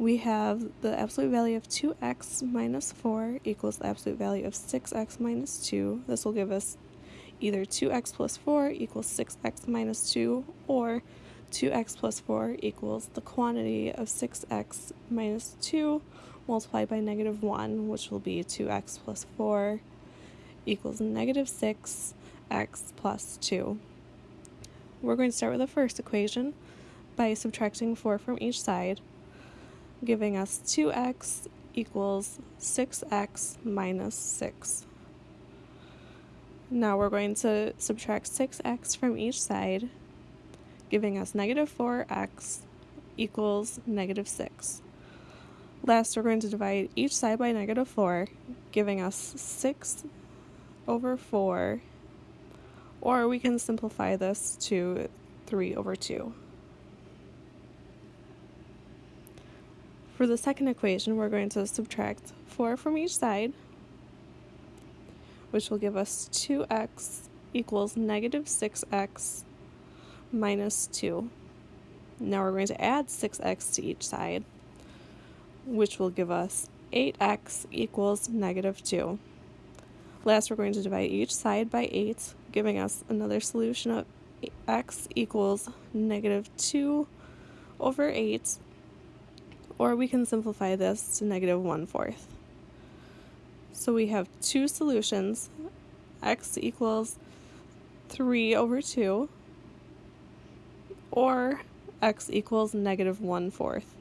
we have the absolute value of 2x minus 4 equals the absolute value of 6x minus 2. This will give us either 2x plus 4 equals 6x minus 2 or 2x plus 4 equals the quantity of 6x minus 2 multiplied by negative 1, which will be 2x plus 4 equals negative 6x plus 2. We're going to start with the first equation by subtracting 4 from each side, giving us 2x equals 6x minus 6. Now we're going to subtract 6x from each side, giving us negative 4x equals negative 6. Last, we're going to divide each side by negative 4, giving us 6 over 4, or we can simplify this to 3 over 2. For the second equation, we're going to subtract 4 from each side, which will give us 2x equals negative 6x minus 2. Now we're going to add 6x to each side, which will give us 8x equals negative 2. Last, we're going to divide each side by 8, giving us another solution of x equals negative 2 over 8, or we can simplify this to negative 1 fourth. So we have two solutions, x equals 3 over 2, or x equals negative 1 fourth.